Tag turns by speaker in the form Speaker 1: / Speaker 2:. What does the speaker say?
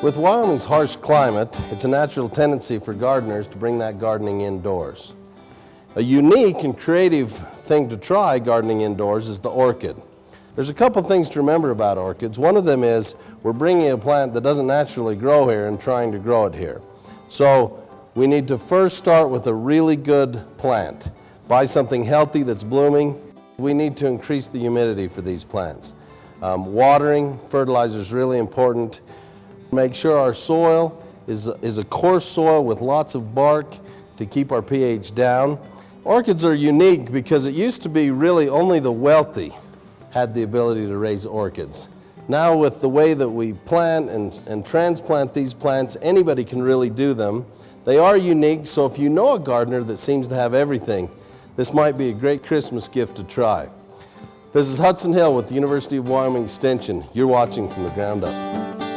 Speaker 1: With Wyoming's harsh climate, it's a natural tendency for gardeners to bring that gardening indoors. A unique and creative thing to try gardening indoors is the orchid. There's a couple things to remember about orchids. One of them is we're bringing a plant that doesn't naturally grow here and trying to grow it here. So we need to first start with a really good plant. Buy something healthy that's blooming. We need to increase the humidity for these plants. Um, watering, fertilizer is really important. Make sure our soil is, is a coarse soil with lots of bark to keep our pH down. Orchids are unique because it used to be really only the wealthy had the ability to raise orchids. Now with the way that we plant and, and transplant these plants, anybody can really do them. They are unique, so if you know a gardener that seems to have everything, this might be a great Christmas gift to try. This is Hudson Hill with the University of Wyoming Extension. You're watching from the ground up.